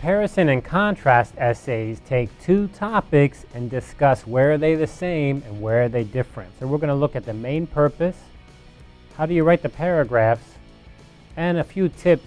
Comparison and contrast essays take two topics and discuss where are they the same and where are they different. So we're going to look at the main purpose, how do you write the paragraphs, and a few tips